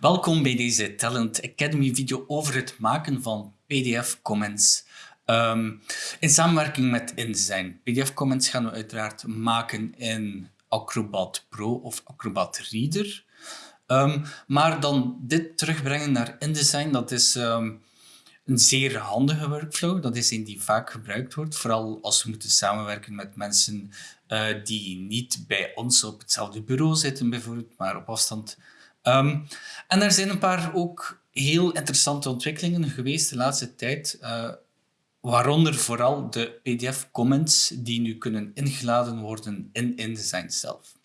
Welkom bij deze Talent Academy video over het maken van PDF comments. Ehm, in samenwerking met InDesign. PDF comments gaan we uiteraard maken in Acrobat Pro of Acrobat Reader. Um, maar dan dit terugbrengen naar InDesign, dat is um, een zeer handige workflow. Dat is een die vaak gebruikt wordt, vooral als we moeten samenwerken met mensen uh, die niet bij ons op hetzelfde bureau zitten, bijvoorbeeld, maar op afstand. Um, en er zijn een paar ook heel interessante ontwikkelingen geweest de laatste tijd, uh, waaronder vooral de PDF-comments die nu kunnen ingeladen worden in InDesign zelf.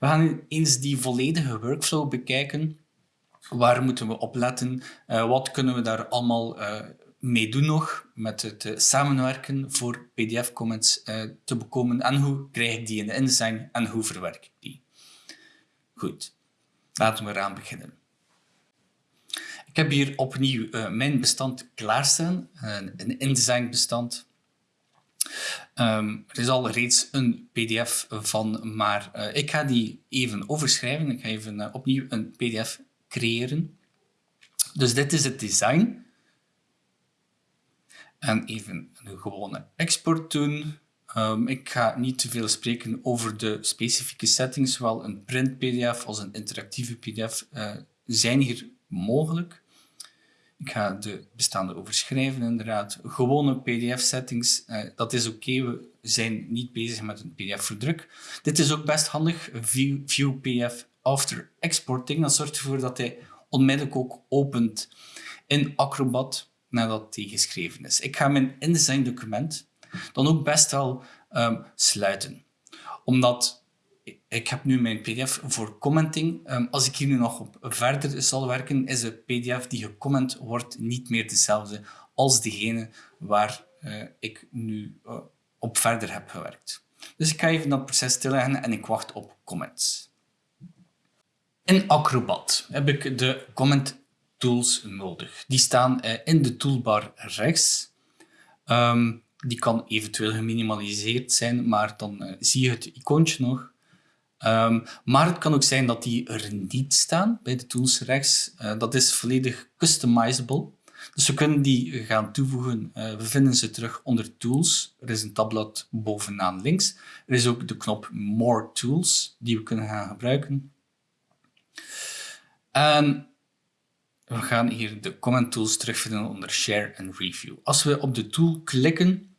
We gaan eens die volledige workflow bekijken. Waar moeten we op letten? Uh, wat kunnen we daar allemaal uh, mee doen nog met het samenwerken voor PDF-comments te bekomen? En hoe krijg ik die in de InDesign en hoe verwerk ik die? Goed, laten we eraan beginnen. Ik heb hier opnieuw mijn bestand klaarstaan, een InDesign bestand. Um, er is al reeds een pdf van, maar uh, ik ga die even overschrijven. Ik ga even uh, opnieuw een pdf creëren. Dus dit is het design. En even een gewone export doen. Um, ik ga niet te veel spreken over de specifieke settings, zowel een print pdf als een interactieve pdf uh, zijn hier mogelijk. Ik ga de bestaande overschrijven, inderdaad. Gewone pdf-settings, eh, dat is oké. We zijn niet bezig met een pdf-verdruk. Dit is ook best handig. View, pdf after exporting. Dat zorgt ervoor dat hij onmiddellijk ook opent in Acrobat nadat hij geschreven is. Ik ga mijn InDesign document dan ook best wel um, sluiten. Omdat ik heb nu mijn pdf voor commenting. Um, als ik hier nu nog op verder zal werken, is de pdf die gecomment wordt niet meer dezelfde als degene waar uh, ik nu uh, op verder heb gewerkt. Dus ik ga even dat proces stilleggen en ik wacht op comments. In Acrobat heb ik de comment tools nodig. Die staan uh, in de toolbar rechts. Um, die kan eventueel geminimaliseerd zijn, maar dan zie je het icoontje nog. Um, maar het kan ook zijn dat die er niet staan bij de tools rechts. Uh, dat is volledig customizable. Dus we kunnen die gaan toevoegen. Uh, we vinden ze terug onder Tools. Er is een tabblad bovenaan links. Er is ook de knop More Tools die we kunnen gaan gebruiken. En we gaan hier de comment tools terugvinden onder Share en Review. Als we op de tool klikken,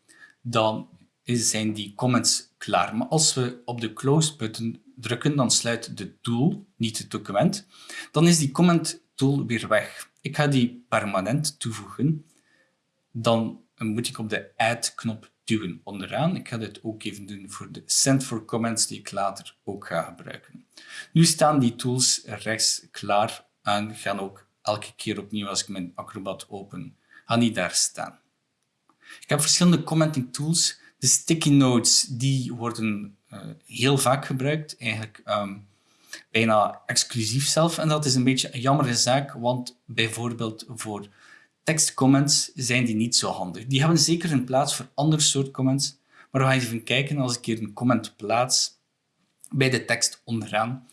dan zijn die comments klaar. Maar als we op de Close button drukken, dan sluit de tool, niet het document. Dan is die comment tool weer weg. Ik ga die permanent toevoegen. Dan moet ik op de Add knop duwen onderaan. Ik ga dit ook even doen voor de Send for Comments die ik later ook ga gebruiken. Nu staan die tools rechts klaar en gaan ook elke keer opnieuw als ik mijn Acrobat open, gaan die daar staan. Ik heb verschillende commenting tools. De sticky notes die worden uh, heel vaak gebruikt, eigenlijk um, bijna exclusief zelf. En dat is een beetje een jammere zaak, want bijvoorbeeld voor tekstcomments zijn die niet zo handig. Die hebben zeker een plaats voor andere soort comments, maar we gaan even kijken als ik hier een comment plaats bij de tekst onderaan.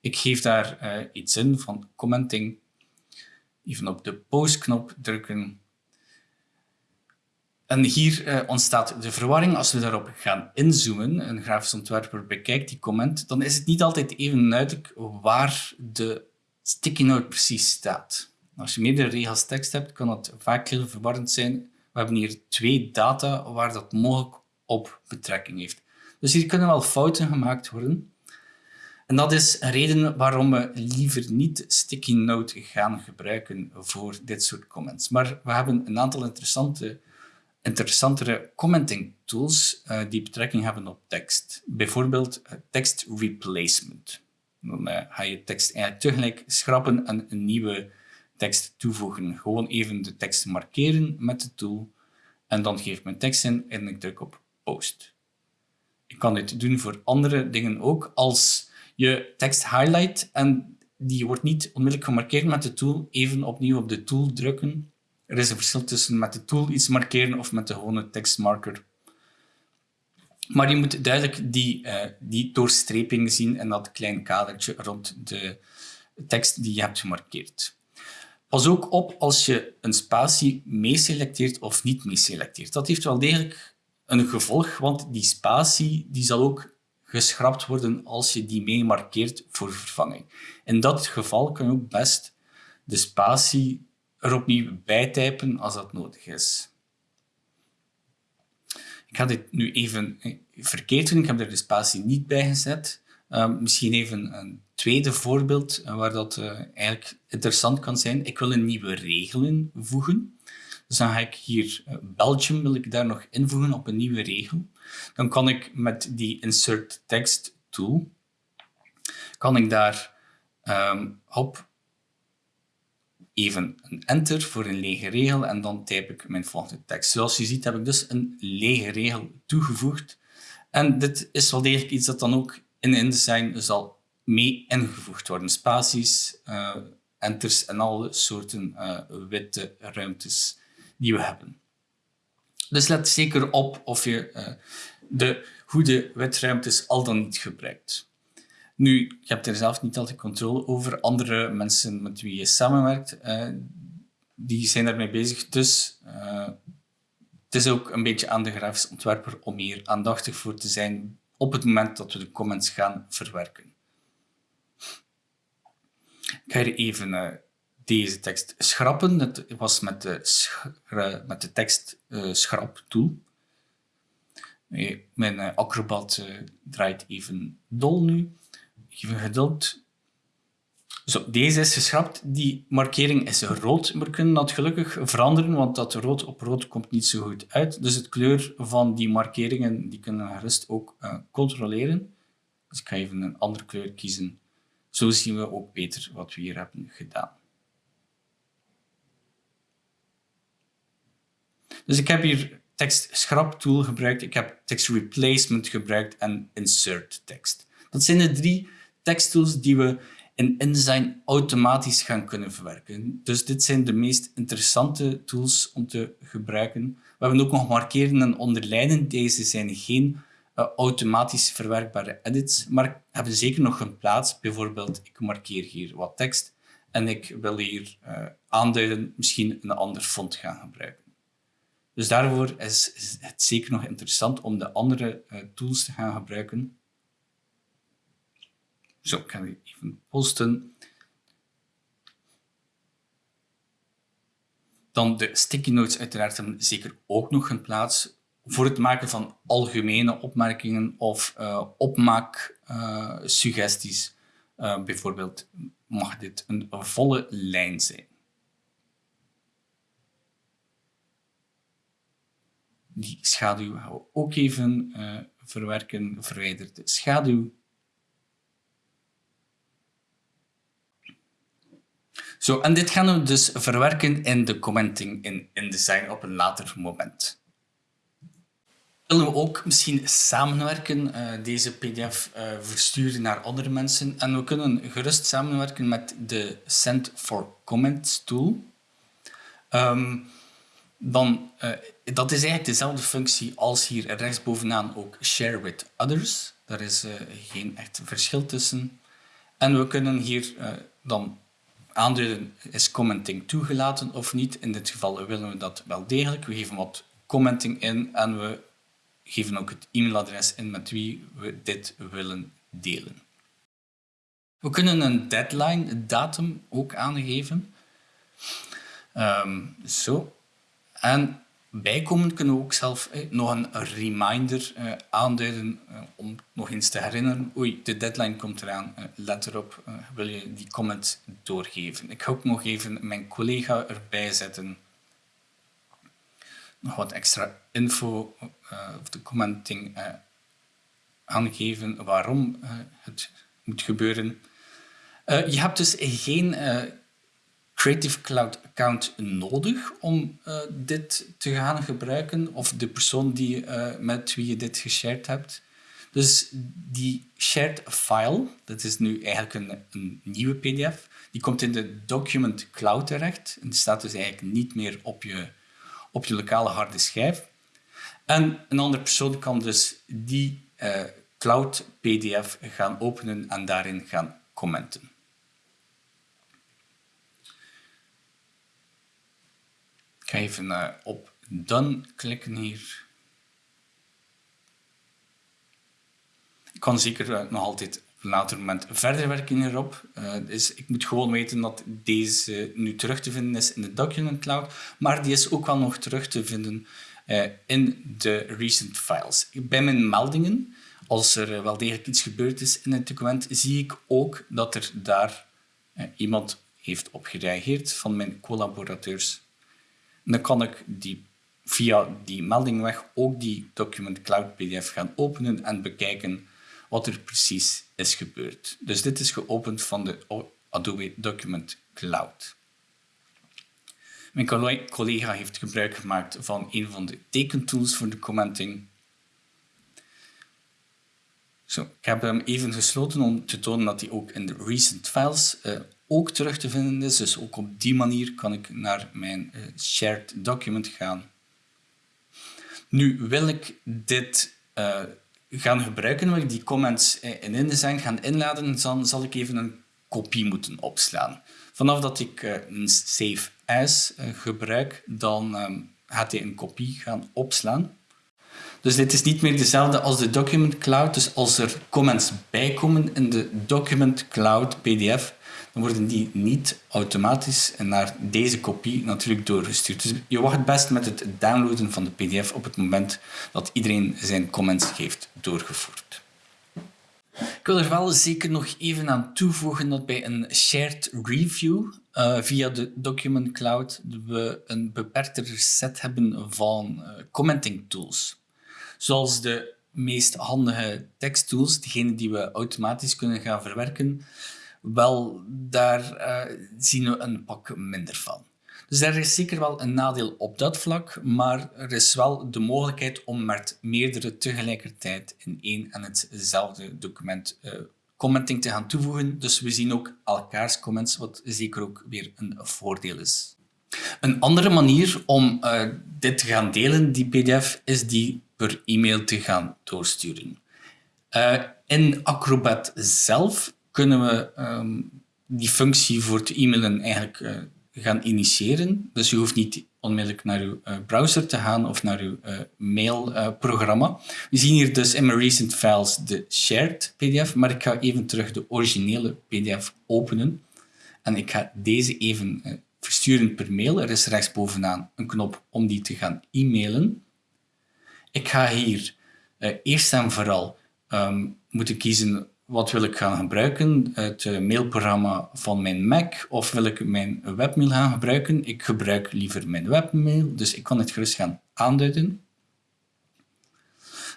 Ik geef daar uh, iets in van commenting. Even op de post-knop drukken en hier uh, ontstaat de verwarring. Als we daarop gaan inzoomen, een grafisch ontwerper bekijkt die comment, dan is het niet altijd even duidelijk waar de sticky note precies staat. Als je meerdere regels tekst hebt, kan dat vaak heel verwarrend zijn. We hebben hier twee data waar dat mogelijk op betrekking heeft. Dus hier kunnen wel fouten gemaakt worden. En dat is een reden waarom we liever niet sticky note gaan gebruiken voor dit soort comments. Maar we hebben een aantal interessante interessantere commenting tools uh, die betrekking hebben op tekst. Bijvoorbeeld uh, tekst replacement. Dan uh, ga je tekst eigenlijk tegelijk schrappen en een nieuwe tekst toevoegen. Gewoon even de tekst markeren met de tool en dan geef ik mijn tekst in en ik druk op post. Ik kan dit doen voor andere dingen ook. Als je tekst highlight en die wordt niet onmiddellijk gemarkeerd met de tool, even opnieuw op de tool drukken er is een verschil tussen met de tool iets markeren of met de gewone tekstmarker. Maar je moet duidelijk die, uh, die doorstreping zien en dat klein kadertje rond de tekst die je hebt gemarkeerd. Pas ook op als je een spatie meeselecteert of niet meeselecteert. Dat heeft wel degelijk een gevolg, want die spatie die zal ook geschrapt worden als je die mee markeert voor vervanging. In dat geval kun je ook best de spatie er opnieuw bijtypen als dat nodig is. Ik ga dit nu even eh, verkeerd doen. Ik heb er de spatie niet bij gezet. Ehm, misschien even een tweede voorbeeld eh, waar dat uh, eigenlijk interessant kan zijn. Ik wil een nieuwe regel invoegen. Dus dan ga ik hier Belgium wil ik daar nog invoegen op een nieuwe regel. Dan kan ik met die insert text tool kan ik daar um, op even een enter voor een lege regel en dan type ik mijn volgende tekst. Zoals je ziet heb ik dus een lege regel toegevoegd. En dit is wel degelijk iets dat dan ook in InDesign zal mee ingevoegd worden. Spaties, uh, enters en alle soorten uh, witte ruimtes die we hebben. Dus let zeker op of je uh, de goede witruimtes al dan niet gebruikt. Nu, je hebt er zelf niet altijd controle over. Andere mensen met wie je samenwerkt, uh, die zijn daarmee bezig. Dus uh, het is ook een beetje aan de grafisch ontwerper om hier aandachtig voor te zijn op het moment dat we de comments gaan verwerken. Ik ga hier even uh, deze tekst schrappen. Het was met de, met de tekst schrap tool. Mijn Acrobat draait even dol nu. Even geduld. Zo, deze is geschrapt. Die markering is rood. We kunnen dat gelukkig veranderen, want dat rood op rood komt niet zo goed uit. Dus het kleur van die markeringen die kunnen we gerust ook uh, controleren. Dus ik ga even een andere kleur kiezen. Zo zien we ook beter wat we hier hebben gedaan. Dus ik heb hier tekst scrap tool gebruikt, ik heb text replacement gebruikt en insert text. Dat zijn de drie teksttools die we in InDesign automatisch gaan kunnen verwerken. Dus dit zijn de meest interessante tools om te gebruiken. We hebben ook nog markeren en onderlijnen. Deze zijn geen uh, automatisch verwerkbare edits, maar hebben zeker nog een plaats. Bijvoorbeeld, ik markeer hier wat tekst en ik wil hier uh, aanduiden misschien een ander font gaan gebruiken. Dus daarvoor is, het zeker nog interessant om de andere uh, tools te gaan gebruiken. Zo, ik ga even posten. Dan de sticky notes uiteraard hebben zeker ook nog een plaats voor het maken van algemene opmerkingen of uh, opmaaksuggesties. Uh, bijvoorbeeld mag dit een volle lijn zijn. Die schaduw gaan we ook even uh, verwerken. Verwijder de schaduw. Zo, en dit gaan we dus verwerken in de commenting in InDesign op een later moment. Willen we ook misschien samenwerken, uh, deze pdf uh, versturen naar andere mensen. En we kunnen gerust samenwerken met de Send for Comments tool. Um, dan, uh, dat is eigenlijk dezelfde functie als hier rechtsbovenaan ook Share with Others. Daar is geen echt verschil tussen. En we kunnen hier dan aanduiden is commenting toegelaten of niet. In dit geval willen we dat wel degelijk. We geven wat commenting in en we geven ook het e-mailadres in met wie we dit willen delen. We kunnen een deadline, datum, ook aangeven. Um, zo. En bijkomend kunnen we ook zelf nog een reminder eh, aanduiden eh, om nog eens te herinneren. Oei, de deadline komt eraan, eh, let erop, eh, wil je die comment doorgeven. Ik ga ook nog even mijn collega erbij zetten. Nog wat extra info of de commenting aangeven waarom het moet gebeuren. je hebt dus geen Creative Cloud account nodig om uh, dit te gaan gebruiken of de persoon die, uh, met wie je dit geshared hebt. Dus die shared file, dat is nu eigenlijk een, een, nieuwe pdf, die komt in de document cloud terecht en die staat dus eigenlijk niet meer op je, op je lokale harde schijf. En een andere persoon kan dus die uh, cloud pdf gaan openen en daarin gaan commenten. Ga even uh, op Done klikken hier. Ik kan zeker uh, nog altijd op een later moment verder werken hierop. Dus ik moet gewoon weten dat deze nu terug te vinden is in de Document Cloud, maar die is ook wel nog terug te vinden in de recent files. Bij mijn meldingen, als er wel degelijk iets gebeurd is in het document, zie ik ook dat er daar iemand heeft op gereageerd van mijn collaborateurs. Dan kan ik die, via die meldingweg ook die Document Cloud PDF gaan openen en bekijken wat er precies is gebeurd. Dus dit is geopend van de Adobe Document Cloud. Mijn collega heeft gebruik gemaakt van een van de tekentools voor de commenting. Zo, ik heb hem even gesloten om te tonen dat hij ook in de recent files uh, ook terug te vinden is. Dus ook op die manier kan ik naar mijn uh, shared document gaan. Nu wil ik dit uh, gaan gebruiken, wil ik die comments in InDesign gaan inladen, dan zal ik even een kopie moeten opslaan. Vanaf dat ik een save as gebruik, dan um, gaat hij een kopie gaan opslaan. Dus dit is niet meer dezelfde als de Document Cloud. Dus als er comments bijkomen in de Document Cloud PDF, worden die niet automatisch naar deze kopie natuurlijk doorgestuurd. Dus je wacht best met het downloaden van de pdf op het moment dat iedereen zijn comments heeft doorgevoerd. Ik wil er wel zeker nog even aan toevoegen dat bij een shared review uh, via de Document Cloud we een beperktere set hebben van uh, commenting tools. Zoals de meest handige teksttools, degene die we automatisch kunnen gaan verwerken, wel, daar uh, zien we een pak minder van. Dus er is zeker wel een nadeel op dat vlak, maar er is wel de mogelijkheid om met meerdere tegelijkertijd in één en hetzelfde document uh, commenting te gaan toevoegen. Dus we zien ook elkaars comments, wat zeker ook weer een voordeel is. Een andere manier om uh, dit te gaan delen, die pdf, is die per e-mail te gaan doorsturen. In Acrobat zelf kunnen we um, die functie voor te e-mailen eigenlijk uh, gaan initiëren. Dus je hoeft niet onmiddellijk naar uw uh, browser te gaan of naar uw uh, mailprogramma. we zien hier dus in mijn recent files de shared pdf, maar ik ga even terug de originele pdf openen. En ik ga deze even versturen per mail. Er is rechtsbovenaan een knop om die te gaan e-mailen. Ik ga hier eerst en vooral um, moeten kiezen wat wil ik gaan gebruiken? Het eh, mailprogramma van mijn Mac of wil ik mijn webmail gaan gebruiken? Ik gebruik liever mijn webmail, dus ik kan het gerust gaan aanduiden.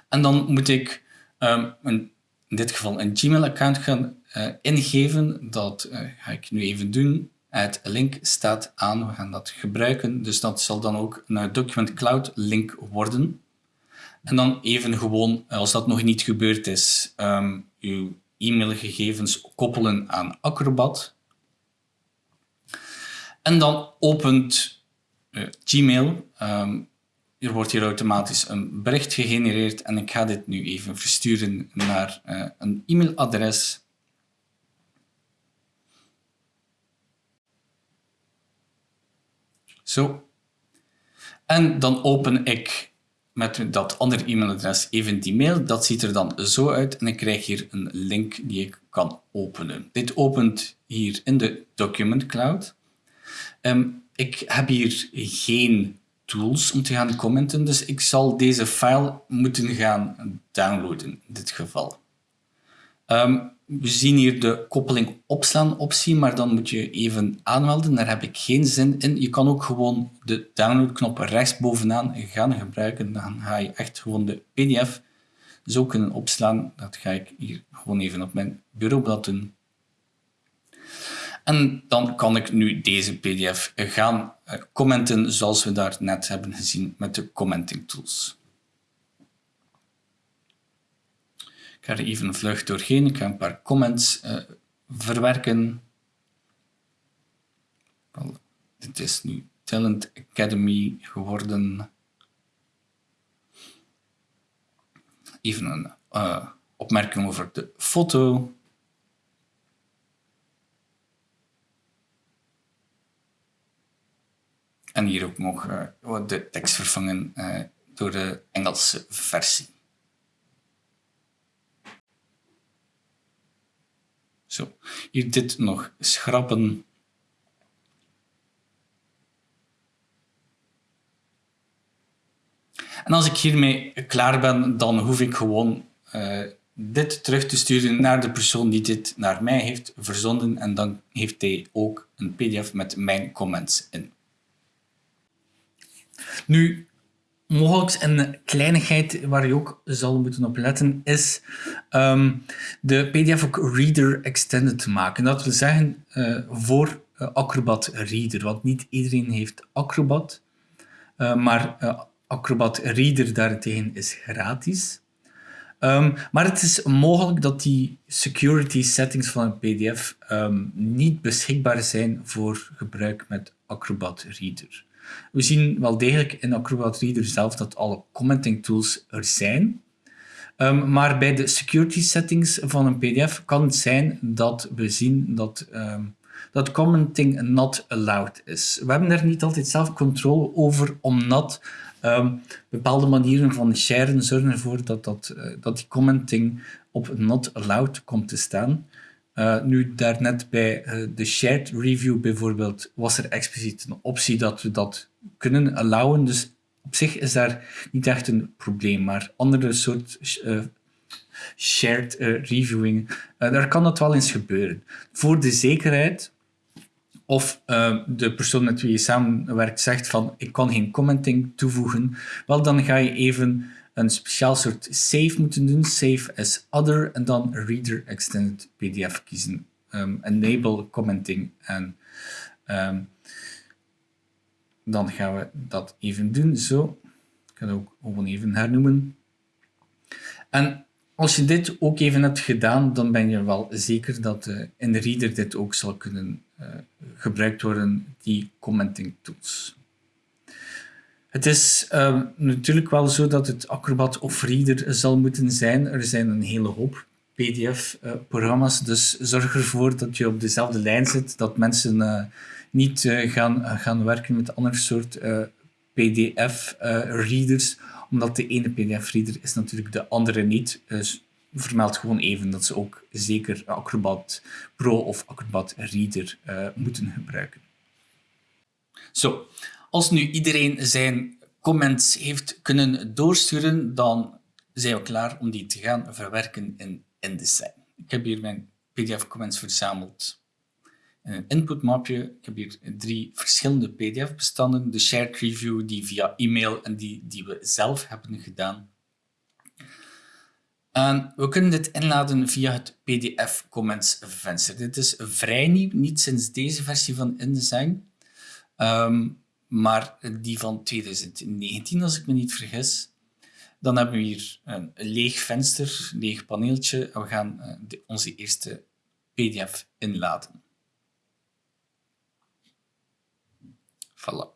En dan moet ik een, in dit geval een Gmail-account gaan uh, ingeven. Dat uh, ga ik nu even doen. Het link staat aan, we gaan dat gebruiken. Dus dat zal dan ook een Document Cloud link worden. En dan even gewoon, als dat nog niet gebeurd is, um, uw e-mailgegevens koppelen aan Acrobat. En dan opent uh, Gmail. Um, er wordt hier automatisch een bericht gegenereerd en ik ga dit nu even versturen naar uh, een e-mailadres. Zo. En dan open ik met dat andere e-mailadres even die mail. Dat ziet er dan zo uit en ik krijg hier een link die ik kan openen. Dit opent hier in de Document Cloud. Um, ik heb hier geen tools om te gaan commenten, dus ik zal deze file moeten gaan downloaden in dit geval. Um, we zien hier de koppeling opslaan optie, maar dan moet je even aanmelden. Daar heb ik geen zin in. Je kan ook gewoon de downloadknop rechtsbovenaan gaan gebruiken. Dan ga je echt gewoon de pdf zo kunnen opslaan. Dat ga ik hier gewoon even op mijn bureaublad doen. En dan kan ik nu deze pdf gaan eh, commenten zoals we daar net hebben gezien met de commenting tools. Ik ga er even vlug doorheen. Ik ga een paar comments uh, verwerken. Dit is nu Talent Academy geworden. Even een uh, opmerking over de foto. En hier ook nog uh, de tekst vervangen door de Engelse versie. Zo, hier dit nog schrappen. En als ik hiermee klaar ben, dan hoef ik gewoon uh, dit terug te sturen naar de persoon die dit naar mij heeft verzonden en dan heeft hij ook een pdf met mijn comments in. Nu, mogelijk een kleinigheid waar je ook zal moeten op letten, is um, de PDF ook Reader Extended te maken. Dat wil zeggen uh, voor uh, Acrobat Reader, want niet iedereen heeft Acrobat, uh, maar Acrobat Reader daarentegen is gratis. Um, maar het is mogelijk dat die security settings van een PDF um, niet beschikbaar zijn voor gebruik met Acrobat Reader. We zien wel degelijk in Acrobat Reader zelf dat alle commenting tools er zijn. Um, maar bij de security settings van een PDF kan het zijn dat we zien dat, um, dat commenting not allowed is. We hebben daar niet altijd zelf controle over, omdat um, bepaalde manieren van sharen zorgen ervoor dat, dat, uh, dat die commenting op not allowed komt te staan. Uh, nu, daarnet bij uh, de shared review bijvoorbeeld was er expliciet een optie dat we dat kunnen allowen. Dus op zich is daar niet echt een probleem, maar andere soort uh, shared reviewing, daar kan dat wel eens gebeuren. Voor de zekerheid, of de persoon met wie je samenwerkt zegt van ik kan geen commenting toevoegen, wel dan ga je even een speciaal soort save moeten doen, save as other, en dan reader extended pdf kiezen. Um, enable commenting en um, dan gaan we dat even doen, zo. Ik ga het ook gewoon even hernoemen. En als je dit ook even hebt gedaan, dan ben je wel zeker dat uh, in de reader dit ook zal kunnen uh, gebruikt worden, die commenting tools. Het is uh, natuurlijk wel zo dat het Acrobat of Reader zal moeten zijn. Er zijn een hele hoop PDF-programma's, uh, dus zorg ervoor dat je op dezelfde lijn zit, dat mensen uh, niet uh, gaan, gaan werken met andere soort PDF-readers, omdat de ene PDF-reader is natuurlijk de andere niet. Dus vermeld gewoon even dat ze ook zeker Acrobat Pro of Acrobat Reader moeten gebruiken. Zo, als nu iedereen zijn comments heeft kunnen doorsturen, dan zijn we klaar om die te gaan verwerken in InDesign. Ik heb hier mijn PDF-comments verzameld in een inputmapje. Ik heb hier drie verschillende PDF-bestanden. De shared review, die via e-mail en die, die we zelf hebben gedaan. En we kunnen dit inladen via het PDF Comments venster. Dit is vrij nieuw, niet sinds deze versie van InDesign. Um, maar die van 2019, als ik me niet vergis. Dan hebben we hier een leeg venster, leeg paneeltje en we gaan eh, onze eerste pdf inladen. Voilà.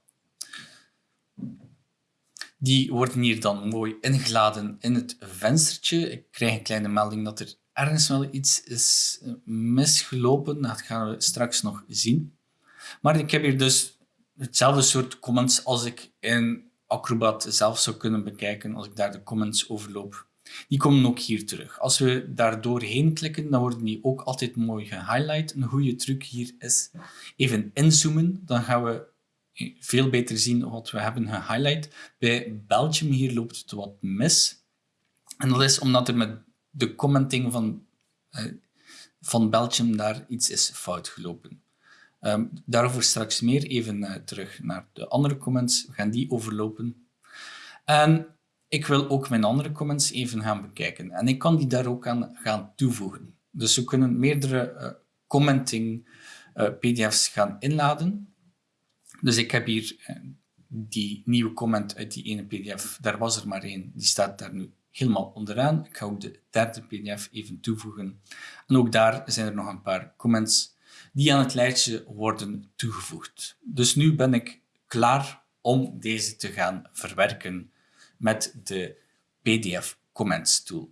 Die worden hier dan mooi ingeladen in het venstertje. Ik krijg een kleine melding dat er ergens wel iets is eh, misgelopen. Dat gaan we straks nog zien. Maar ik heb hier dus hetzelfde soort comments als ik in Acrobat zelf zou kunnen bekijken, als ik daar de comments overloop. Die komen ook hier terug. Als we daar doorheen klikken, dan worden die ook altijd mooi gehighlight. Een goede truc hier is even inzoomen. Dan gaan we veel beter zien wat we hebben gehighlight. Bij Belgium hier loopt het wat mis. En dat is omdat er met de commenting van, uh, van Belgium daar iets is fout gelopen. Um, daarover straks meer. Even uh, terug naar de andere comments. We gaan die overlopen. En ik wil ook mijn andere comments even gaan bekijken. En ik kan die daar ook aan gaan toevoegen. Dus we kunnen meerdere uh, commenting uh, pdf's gaan inladen. Dus ik heb hier die nieuwe comment uit die ene pdf. Daar was er maar één. Die staat daar nu helemaal onderaan. Ik ga ook de derde pdf even toevoegen. En ook daar zijn er nog een paar comments die aan het lijstje worden toegevoegd. Dus nu ben ik klaar om deze te gaan verwerken met de PDF Comments tool.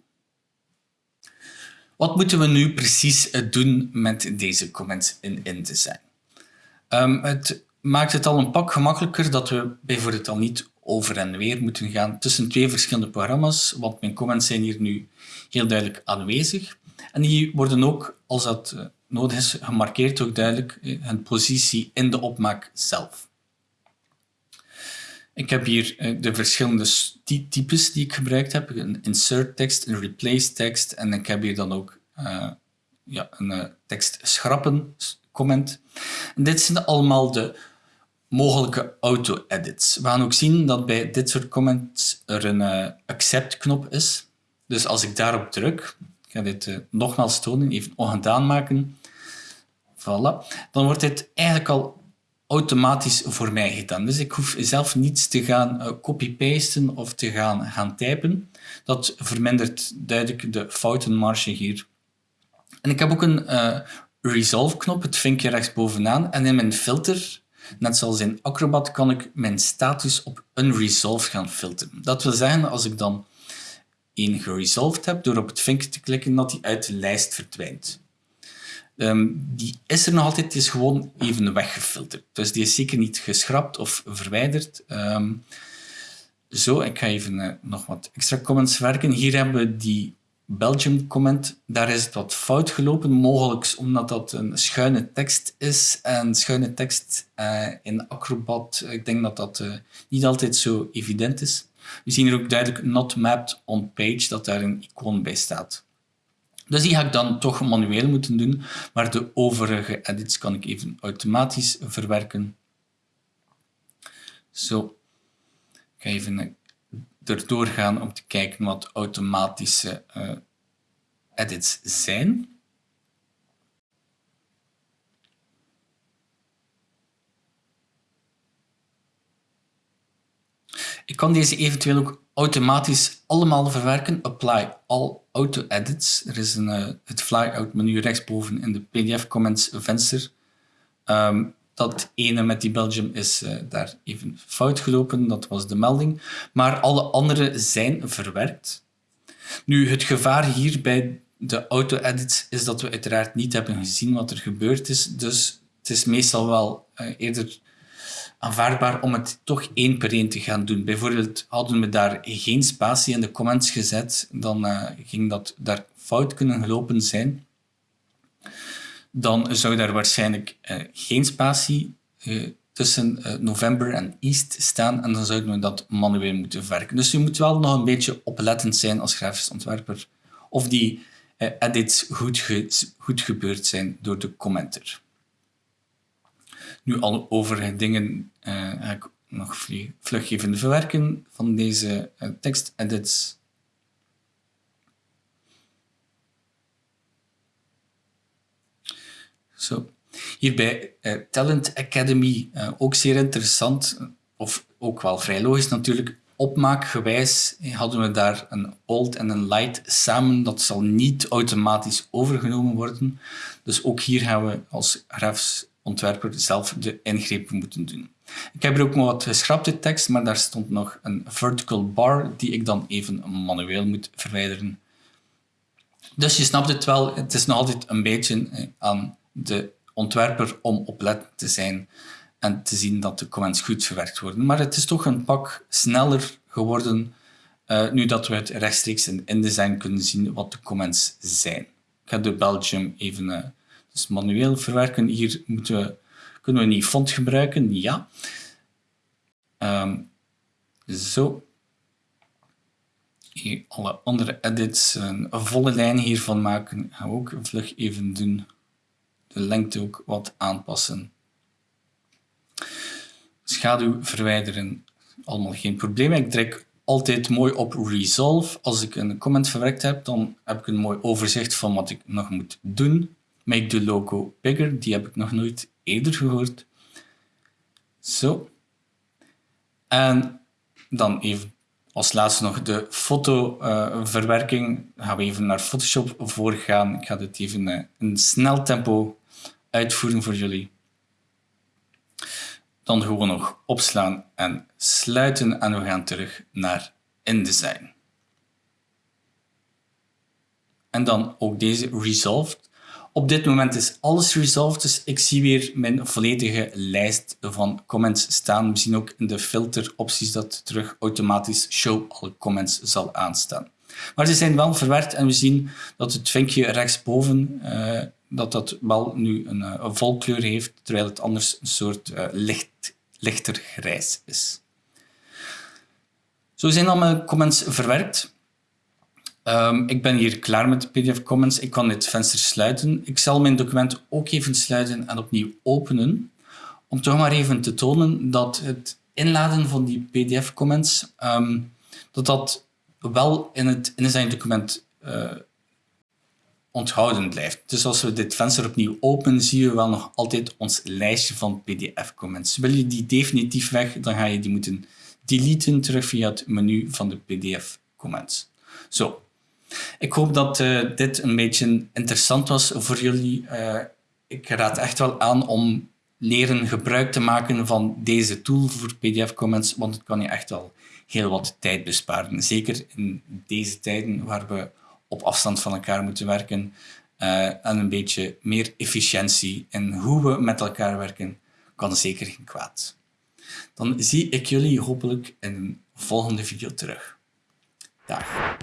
Wat moeten we nu precies doen met deze comments in InDesign? Um, het maakt het al een pak gemakkelijker dat we bijvoorbeeld al niet over en weer moeten gaan tussen twee verschillende programma's, want mijn comments zijn hier nu heel duidelijk aanwezig. En die worden ook, als dat eh, nodig is, gemarkeerd ook duidelijk, eh, hun positie in de opmaak zelf. Ik heb hier eh, de verschillende types die ik gebruikt heb. Een insert tekst, een replace tekst en ik heb hier dan ook uh, ja, een uh, tekst schrappen comment. En dit zijn allemaal de mogelijke auto-edits. We gaan ook zien dat bij dit soort comments er een accept-knop is. Dus als ik daarop druk, ik ga dit nogmaals tonen, even ongedaan maken, voilà, dan wordt dit eigenlijk al automatisch voor mij gedaan. Dus ik hoef zelf niets te gaan uh, copy-pasten of te gaan, gaan typen. Dat vermindert duidelijk de foutenmarge hier. En ik heb ook een uh, Resolve-knop, het vinkje rechtsbovenaan. En in mijn filter, net zoals in Acrobat, kan ik mijn status op unresolved gaan filteren. Dat wil zeggen, als ik dan één geresolved heb, door op het vinkje te klikken, dat die uit de lijst verdwijnt. Ehm, die is er nog altijd, die is gewoon even weggefilterd. Dus die is zeker niet geschrapt of verwijderd. Ehm, zo, ik ga even uh, nog wat extra comments werken. Hier hebben we die Belgium comment. Daar is het wat fout gelopen, mogelijk omdat dat een schuine tekst is. En schuine tekst uh, in Acrobat, ik denk dat dat uh, niet altijd zo evident is. We zien hier ook duidelijk not mapped on page, dat daar een icoon bij staat. Dus die ga ik dan toch manueel moeten doen, maar de overige edits kan ik even automatisch verwerken. Zo, ik ga even erdoor gaan om te kijken wat automatische uh, edits zijn. Ik kan deze eventueel ook automatisch allemaal verwerken. Apply all auto edits. Er is een, uh, het flyout menu rechtsboven in de PDF comments venster. Um, dat ene met die Belgium is uh, daar even fout gelopen, dat was de melding. Maar alle andere zijn verwerkt. Nu, het gevaar hier bij de auto-edits is dat we uiteraard niet hebben gezien wat er gebeurd is. Dus het is meestal wel uh, eerder aanvaardbaar om het toch één per één te gaan doen. Bijvoorbeeld hadden we daar geen spatie in de comments gezet, dan uh, ging dat daar fout kunnen gelopen zijn. Dan zou daar waarschijnlijk uh, geen spatie uh, tussen november en east staan en dan zouden we dat manueel moeten verwerken. Dus je moet wel nog een beetje oplettend zijn als grafisch ontwerper of die edits goed, goed gebeurd zijn door de commenter. Nu, al overige dingen uh, ga ik nog vlug even verwerken van deze uh, tekstedits. Zo. Hier bij uh, Talent Academy, ook zeer interessant, of ook wel vrij logisch natuurlijk, opmaakgewijs hadden we daar een old en een light samen. Dat zal niet automatisch overgenomen worden. Dus ook hier gaan we als grafisch ontwerper zelf de ingrepen moeten doen. Ik heb er ook nog wat geschrapte tekst, maar daar stond nog een vertical bar die ik dan even manueel moet verwijderen. Dus je snapt het wel, het is nog altijd een beetje eh, aan de ontwerper om oplettend te zijn en te zien dat de comments goed verwerkt worden. Maar het is toch een pak sneller geworden uh, nu dat we het rechtstreeks in InDesign kunnen zien wat de comments zijn. Ik ga de Belgium even uh, dus manueel verwerken. Hier moeten kunnen we niet font gebruiken. Ja. Um, zo. Hier alle andere edits, een volle lijn hiervan maken. Gaan we ook vlug even doen. De lengte ook wat aanpassen. Schaduw verwijderen, allemaal geen probleem. Ik druk altijd mooi op Resolve. Als ik een comment verwerkt heb, dan heb ik een mooi overzicht van wat ik nog moet doen. Make the logo bigger, die heb ik nog nooit eerder gehoord. Zo. En dan even als laatste nog de fotoverwerking. Uh, gaan we even naar Photoshop voorgaan. Ik ga dit even uh, in snel tempo uitvoeren voor jullie. Dan gewoon nog opslaan en sluiten en we gaan terug naar InDesign. En dan ook deze Resolved Op dit moment is alles resolved, dus ik zie weer mijn volledige lijst van comments staan. We zien ook in de filteropties dat terug automatisch show all comments zal aanstaan. Maar ze zijn wel verwerkt en we zien dat het vinkje rechtsboven uh, dat dat wel nu een, uh, een volkleur heeft, terwijl het anders een soort uh, licht, lichter grijs is. Zo zijn al mijn comments verwerkt. Um, ik ben hier klaar met de PDF Comments. Ik kan dit venster sluiten. Ik zal mijn document ook even sluiten en opnieuw openen. Om toch maar even te tonen dat het inladen van die PDF Comments, um, dat dat wel in het InDesign-document uh, onthouden blijft. Dus als we dit venster opnieuw openen, zien we wel nog altijd ons lijstje van PDF-comments. Wil je die definitief weg, dan ga je die moeten deleten terug via het menu van de PDF-comments. Zo. Ik hoop dat uh, dit een beetje interessant was voor jullie. Uh, ik raad echt wel aan om leren gebruik te maken van deze tool voor PDF-comments, want het kan je echt wel heel wat tijd besparen. Zeker in deze tijden waar we op afstand van elkaar moeten werken uh, en een beetje meer efficiëntie in hoe we met elkaar werken, kan zeker geen kwaad. Dan zie ik jullie hopelijk in een volgende video terug. Dag.